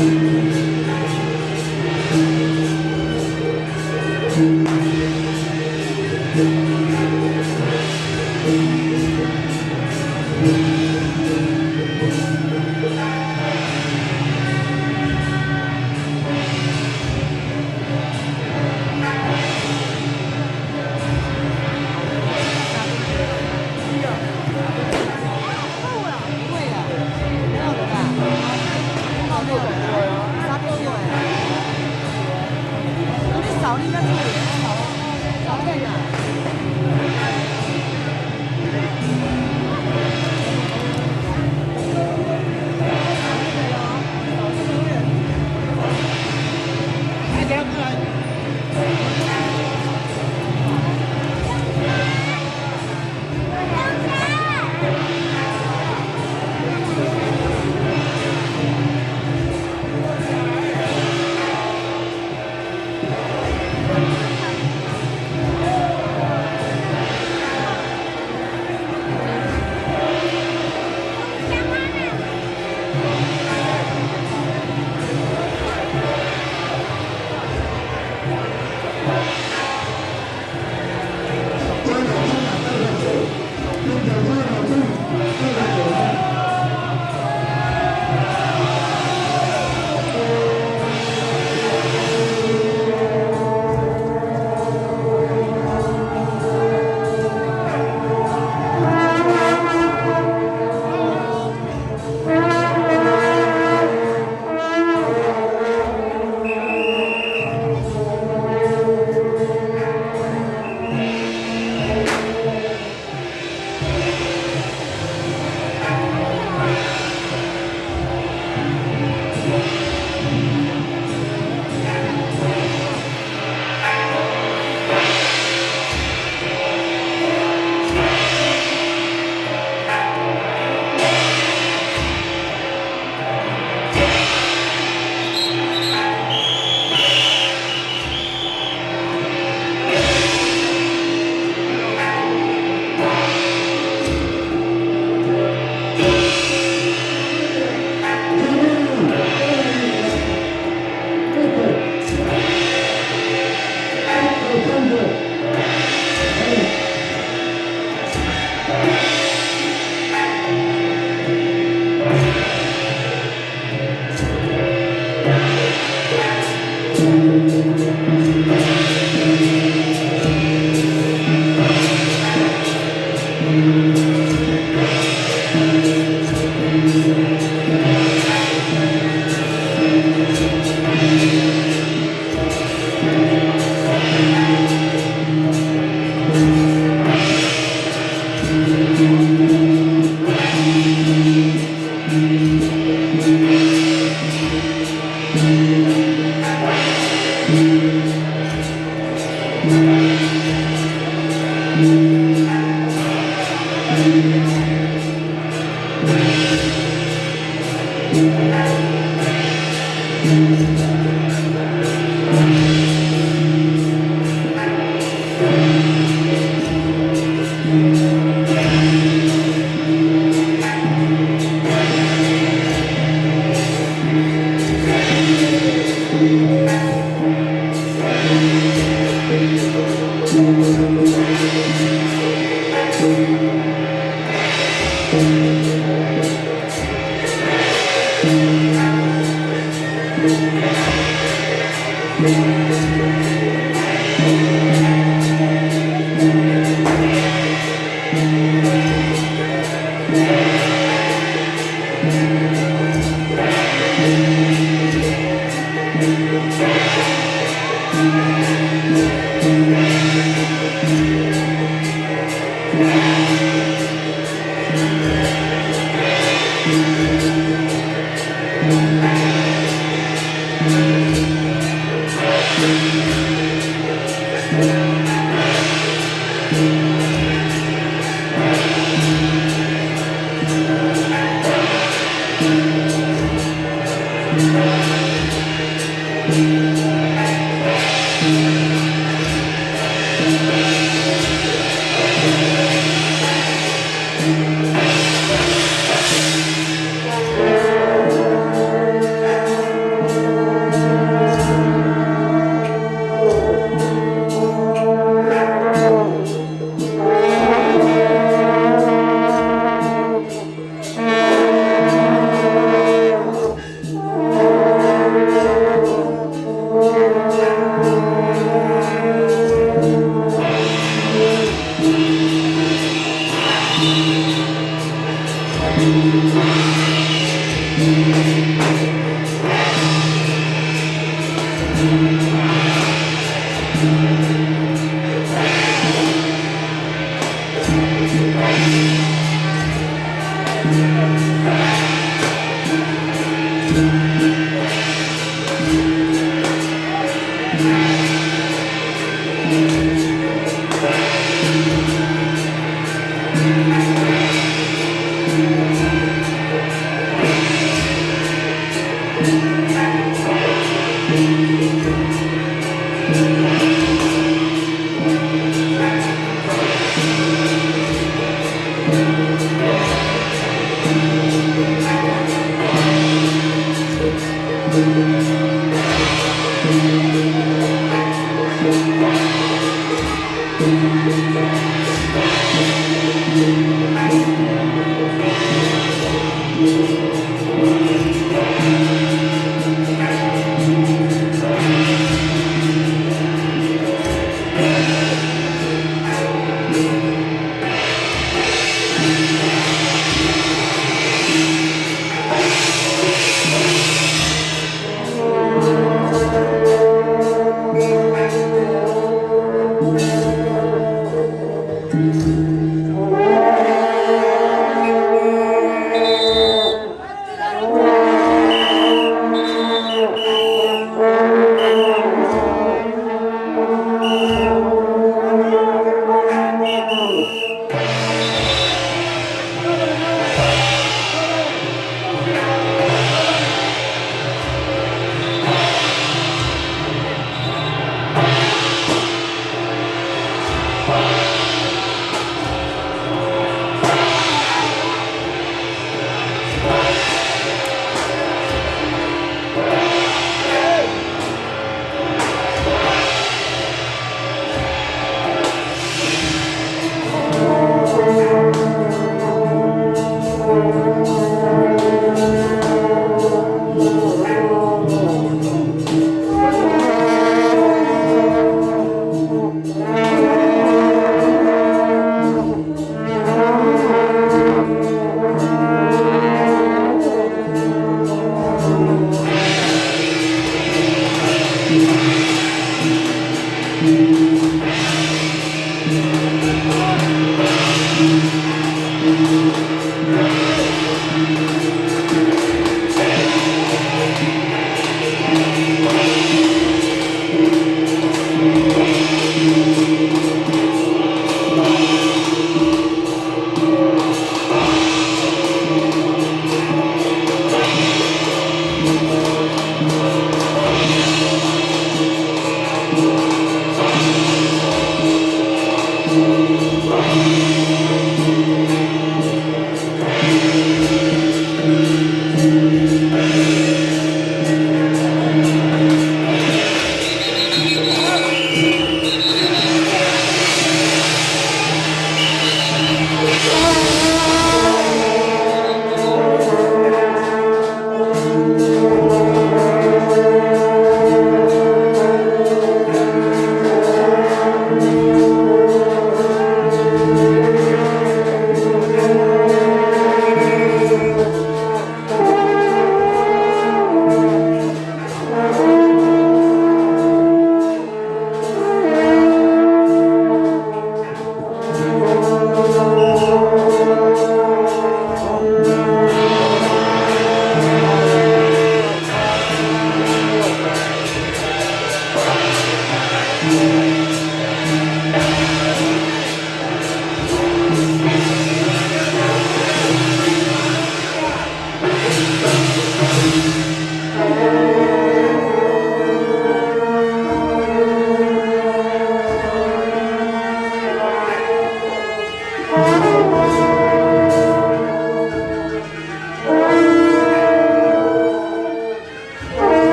Hãy